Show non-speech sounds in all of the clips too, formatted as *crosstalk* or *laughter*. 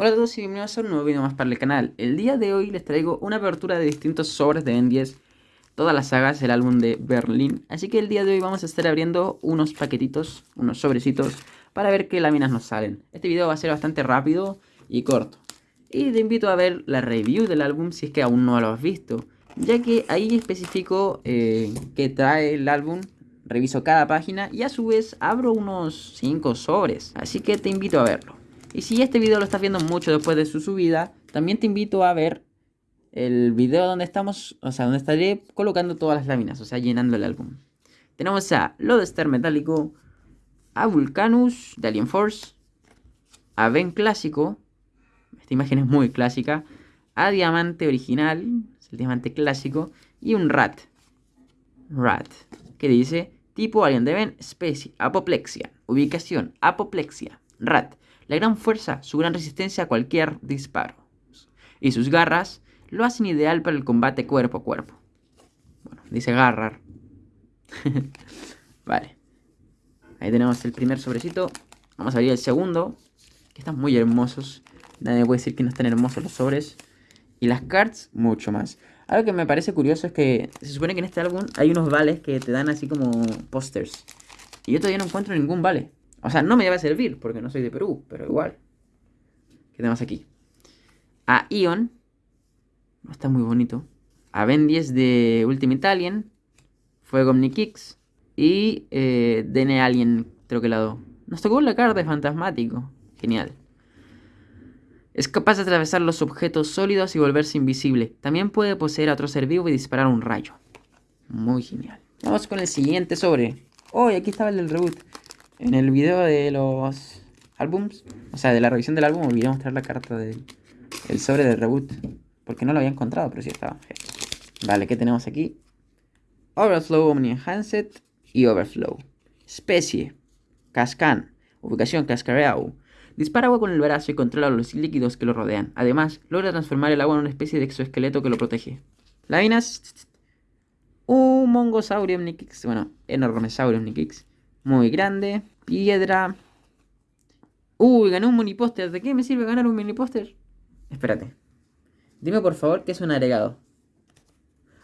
Hola a todos y bienvenidos a un nuevo video más para el canal. El día de hoy les traigo una apertura de distintos sobres de Ben 10, todas las sagas del álbum de Berlín. Así que el día de hoy vamos a estar abriendo unos paquetitos, unos sobrecitos, para ver qué láminas nos salen. Este video va a ser bastante rápido y corto. Y te invito a ver la review del álbum si es que aún no lo has visto, ya que ahí especifico eh, qué trae el álbum, reviso cada página y a su vez abro unos 5 sobres. Así que te invito a verlo. Y si este video lo estás viendo mucho después de su subida, también te invito a ver el video donde estamos, o sea, donde estaré colocando todas las láminas, o sea, llenando el álbum. Tenemos a Lodester Metálico, a Vulcanus de Alien Force, a Ben Clásico, esta imagen es muy clásica, a Diamante Original, es el Diamante Clásico, y un Rat. Rat, que dice tipo Alien de Ben, especie, apoplexia, ubicación, apoplexia, Rat la gran fuerza, su gran resistencia a cualquier disparo. Y sus garras lo hacen ideal para el combate cuerpo a cuerpo. Bueno, dice agarrar. *laughs* vale. Ahí tenemos el primer sobrecito. Vamos a abrir el segundo. Que están muy hermosos. Nadie puede decir que no están hermosos los sobres. Y las cards, mucho más. Algo que me parece curioso es que se supone que en este álbum hay unos vales que te dan así como pósters. Y yo todavía no encuentro ningún vale. O sea, no me debe servir porque no soy de Perú, pero igual. ¿Qué tenemos aquí? A Ion. Está muy bonito. A Ben 10 de Ultimate Alien. Fuego Omnikix. Y eh, DN Alien troquelado. Nos tocó la carta de Fantasmático. Genial. Es capaz de atravesar los objetos sólidos y volverse invisible. También puede poseer a otro ser vivo y disparar un rayo. Muy genial. Vamos con el siguiente sobre. Oh, aquí estaba el del reboot. En el video de los álbums, o sea, de la revisión del álbum, olvidé mostrar la carta del sobre del reboot. Porque no lo había encontrado, pero sí estaba. Vale, ¿qué tenemos aquí? Overflow Omni Enhanced y Overflow. Especie. Cascan. Ubicación Cascareau. Dispara agua con el brazo y controla los líquidos que lo rodean. Además, logra transformar el agua en una especie de exoesqueleto que lo protege. Láminas. Un mongosaurio Omnikix. Bueno, enormesaurio Omnikix muy grande. Piedra. Uy, gané un mini póster. ¿De qué me sirve ganar un mini póster? Espérate. Dime por favor que es un agregado.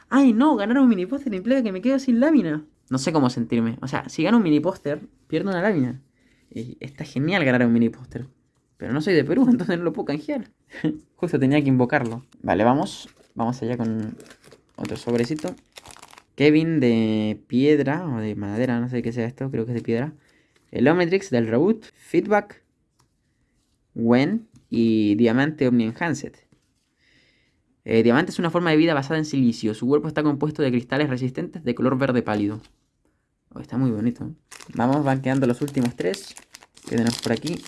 Ay, no, ganar un mini póster implica que me quedo sin lámina. No sé cómo sentirme. O sea, si gano un mini póster, pierdo una lámina. Y está genial ganar un mini póster. Pero no soy de Perú, *laughs* entonces no lo puedo canjear. Justo tenía que invocarlo. Vale, vamos. Vamos allá con otro sobrecito. Kevin de piedra o de madera, no sé qué sea esto, creo que es de piedra. El Omnitrix del reboot, Feedback, Wen y Diamante Omni Enhanced. Eh, diamante es una forma de vida basada en silicio. Su cuerpo está compuesto de cristales resistentes de color verde pálido. Oh, está muy bonito. Vamos, van quedando los últimos tres. Que tenemos por aquí.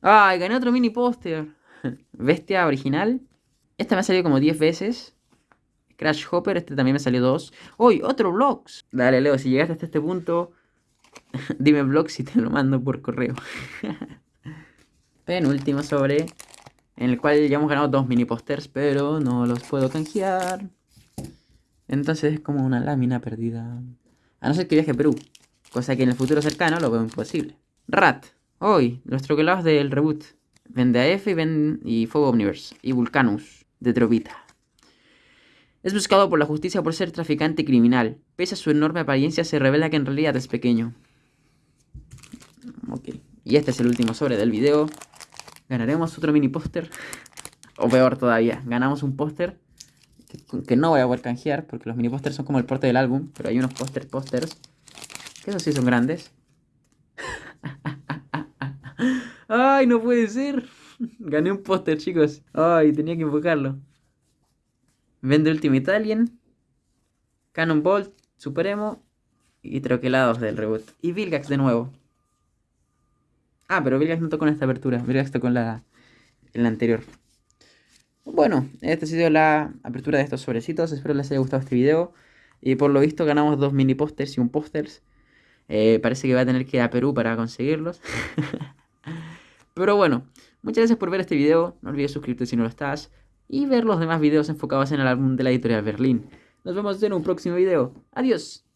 ¡Ay! Gané otro mini póster. *laughs* Bestia original. Esta me ha salido como 10 veces. Crash Hopper, este también me salió dos. ¡Uy! Otro Vlogs. Dale, Leo, si llegaste hasta este punto, *laughs* dime Vlogs y te lo mando por correo. *laughs* Penúltimo sobre, en el cual ya hemos ganado dos mini posters, pero no los puedo canjear. Entonces es como una lámina perdida. A no ser que viaje a Perú, cosa que en el futuro cercano lo veo imposible. Rat, hoy, los troquelados del reboot. Vende AF y, ven y Fuego Omniverse. Y Vulcanus, de Trovita. Es buscado por la justicia por ser traficante criminal. Pese a su enorme apariencia, se revela que en realidad es pequeño. Ok. Y este es el último sobre del video. ¿Ganaremos otro mini póster? *laughs* o peor todavía, ganamos un póster que, no voy a poder canjear porque los mini pósters son como el porte del álbum. Pero hay unos póster pósters que esos sí son grandes. *laughs* ¡Ay, no puede ser! *laughs* Gané un póster, chicos. ¡Ay, tenía que invocarlo! Vende Ultimate Alien, Cannonball, Supremo y troquelados del reboot. Y Vilgax de nuevo. Ah, pero Vilgax no tocó en esta apertura. Vilgax tocó en la, en la anterior. Bueno, esta ha sido la apertura de estos sobrecitos. Espero les haya gustado este video. Y por lo visto ganamos dos mini pósters y un pósters. Eh, parece que va a tener que ir a Perú para conseguirlos. *laughs* Pero bueno, muchas gracias por ver este video. No olvides suscribirte si no lo estás y ver los demás videos enfocados en el álbum de la editorial Berlín. Nos vemos en un próximo video. Adiós.